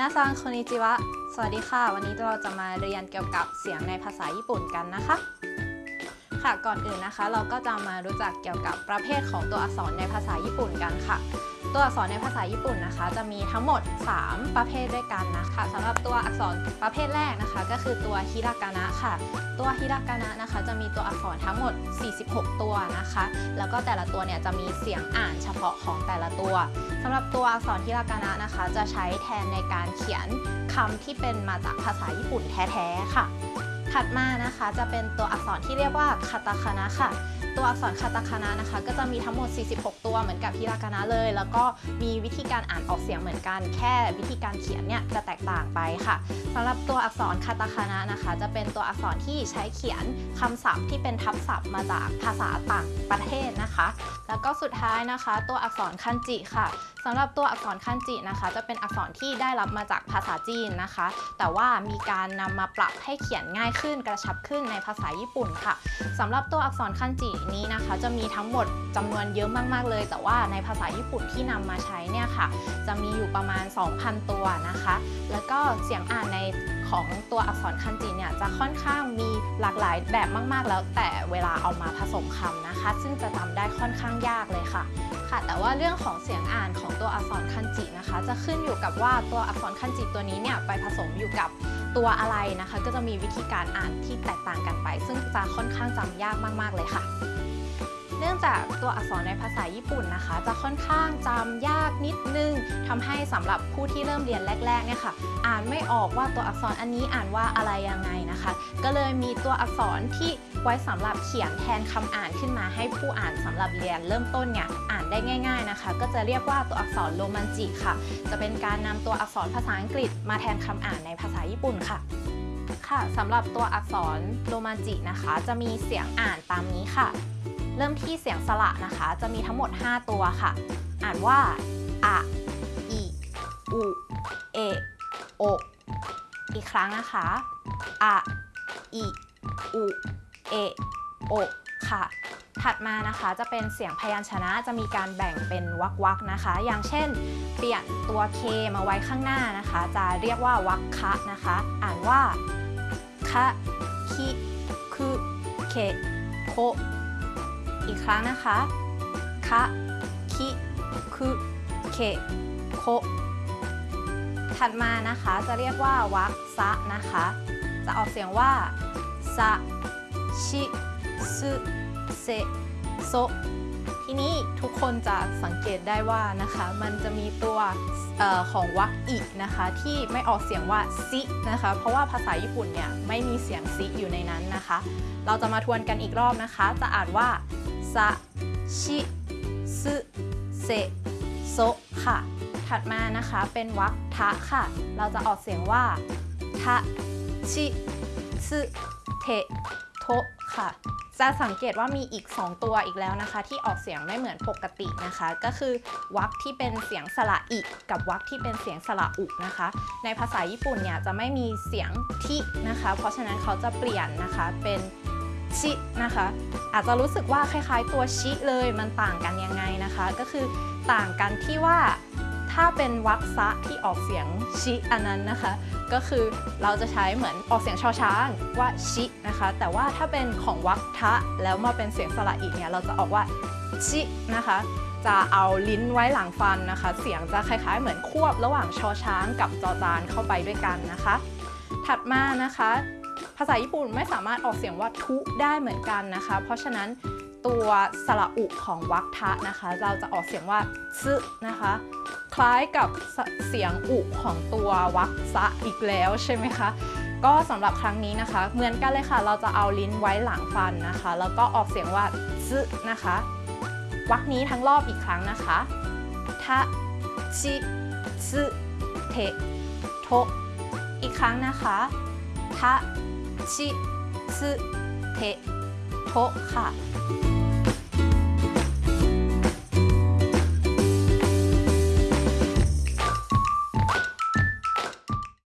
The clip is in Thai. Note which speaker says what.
Speaker 1: นาซังคนิจิวะ สวัสดีค่ะ วันนี้เราจะมาเรียนเกี่ยวกับเสียงในภาษาญี่ปุ่นกันนะคะ ค่ะก่อนอื่นนะคะ เราก็จะมารู้จักเกี่ยวกับประเภทของตัวอักษรในภาษาญี่ปุ่นกันค่ะ ตัวอักษรในภาษาญี่ปุ่นนะคะ จะมีทั้งหมด 3 ประเภทด้วยกันนะคะสำหรับตัวอักษรประเภทแรกนะคะ ก็คือตัวฮิรากานะค่ะ ตัวฮิรากานะนะคะ จะมีตัวอักษรทั้งหมด 46 ตัวนะคะ แล้วก็แต่ละตัวเนี่ยจะมีเสียงอ่านเฉพาะของแต่ละตัวสำหรับตัวอักษรฮิรากานะนะคะ จะใช้แทนในการเขียนคำที่เป็นมาจากภาษาญี่ปุ่นแท้ๆค่ะ ถัดมานะคะจะเป็นตัวอักษรที่เรียกว่าคาตาคานะค่ะตัวอักษรคาตาคานะนะคะ ก็จะมีทั้งหมด 46 ตัวเหมือนกับฮิรากานะเลย แล้วก็มีวิธีการอ่านออกเสียงเหมือนกัน แค่วิธีการเขียนเนี่ยจะแตกต่างไปค่ะสำหรับตัวอักษรคาตาคานะนะคะ จะเป็นตัวอักษรที่ใช้เขียนคำศัพท์ที่เป็นทับศัพท์มาจากภาษาต่างประเทศนะคะ แล้วก็สุดท้ายนะคะ ตัวอักษรคันจิค่ะสำหรับตัวอักษรคันจินะคะ จะเป็นอักษรที่ได้รับมาจากภาษาจีนนะคะ แต่ว่ามีการนำมาปรับให้เขียนง่ายขึ้นกระชับขึ้นในภาษาญี่ปุ่นค่ะสำหรับตัวอักษรคันจินี้นะคะ จะมีทั้งหมดจำนวนเยอะมาก ๆ เลย แต่ว่าในภาษาญี่ปุ่นที่นำมาใช้เนี่ยค่ะ จะมีอยู่ประมาณ 2,000 ตัวนะคะ แล้วก็เสียงอ่านในของตัวอักษรคันจิเนี่ยจะค่อนข้างมีหลากหลายแบบมาก ๆ แล้วแต่เวลาเอามาผสมคำนะคะ ซึ่งจะจำได้ค่อนข้างยากเลยค่ะค่ะแต่ว่าเรื่องของเสียงอ่านของตัวอักษรคันจินะคะ จะขึ้นอยู่กับว่าตัวอักษรคันจิตัวนี้เนี่ยไปผสมอยู่กับ ตัวอะไรนะคะ ก็จะมีวิธีการอ่านที่แตกต่างกันไป ซึ่งจะค่อนข้างจำยากมาก ๆ เลยค่ะ เนื่องจากตัวอักษรในภาษาญี่ปุ่นนะคะ จะค่อนข้างจำยากนิดนึงทำให้สำหรับผู้ที่เริ่มเรียนแรกๆเนี่ยค่ะ อ่านไม่ออกว่าตัวอักษรอันนี้อ่านว่าอะไรยังไงนะคะ ก็เลยมีตัวอักษรที่ไว้สำหรับเขียนแทนคำอ่านขึ้นมา ให้ผู้อ่านสำหรับเรียนเริ่มต้นเนี่ยอ่านได้ง่าย ๆนะคะ ก็จะเรียกว่าตัวอักษรโรมันจิค่ะ จะเป็นการนำตัวอักษรภาษาอังกฤษ มาแทนคำอ่านในภาษาญี่ปุ่นค่ะค่ะสำหรับตัวอักษรโรมันจินะคะ จะมีเสียงอ่านตามนี้ค่ะ เริ่มที่เสียงสระนะคะ จะมีทั้งหมด 5 ตัวค่ะ อ่านว่าอะอีอูเอโออีกครั้งนะคะอะอีอูเอโอค่ะ ถัดมานะคะจะเป็นเสียงพยัญชนะจะมีการแบ่งเป็นวรรควักนะคะ อย่างเช่น เปลี่ยนตัว K มาไว้ข้างหน้านะคะ จะเรียกว่าวรรคะนะคะ อ่านว่าคะคิคุเคโค อีกครั้งนะคะ คะคิคุเคโคถัดมานะคะจะเรียกว่าวักซะนะคะ จะออกเสียงว่าซะชิซึเซโซทีนี้ทุกคนจะสังเกตได้ว่านะคะ มันจะมีตัวออของวรรคอีกนะคะ ที่ไม่ออกเสียงว่าซินะคะ เพราะว่าภาษาญี่ปุ่นเนี่ยไม่มีเสียงซิอยู่ในนั้นนะคะ เราจะมาทวนกันอีกรอบนะคะ จะอ่านว่า ซะชิซึเซโซค่ะ ถัดมานะคะเป็นวรรคทะค่ะ เราจะออกเสียงว่าทะชิซึเทโทค่ะ จะสังเกตว่ามีอีก 2 ตัวอีกแล้วนะคะ ที่ออกเสียงไม่เหมือนปกตินะคะ ก็คือวรรคที่เป็นเสียงสระอิกับวรรคที่เป็นเสียงสระอุนะคะ ในภาษาญี่ปุ่นเนี่ยจะไม่มีเสียงทินะคะ เพราะฉะนั้นเขาจะเปลี่ยนนะคะเป็น ชินะคะ อาจจะรู้สึกว่าคล้ายๆ ตัวชิเลยมันต่างกันยังไงนะคะ ก็คือต่างกันที่ว่าถ้าเป็นวรรคซะที่ออกเสียงชิอันนั้นนะคะ ก็คือเราจะใช้เหมือนออกเสียงชอช้างว่าชินะคะ แต่ว่าถ้าเป็นของวรรคทะแล้วมาเป็นเสียงสระอีเนี่ยเราจะออกว่าชินะคะจะเอาลิ้นไว้หลังฟันนะคะ เสียงจะคล้ายๆ เหมือนควบระหว่างชอช้างกับจอจานเข้าไปด้วยกันนะคะ ถัดมานะคะ ภาษาญี่ปุ่นไม่สามารถออกเสียงว่าทุได้เหมือนกันนะคะ เพราะฉะนั้นตัวสระอุของวรรคทะนะคะ เราจะออกเสียงว่าซึนะคะ คล้ายกับเสียงอุของตัววรรคซะอีกแล้วใช่ไหมคะก็สำหรับครั้งนี้นะคะ เหมือนกันเลยค่ะ เราจะเอาลิ้นไว้หลังฟันนะคะ แล้วก็ออกเสียงว่าซึนะคะวรรคนี้ทั้งรอบอีกครั้งนะคะทะชิซึเทโทอีกครั้งนะคะ ทะชิซึเทโทค่ะ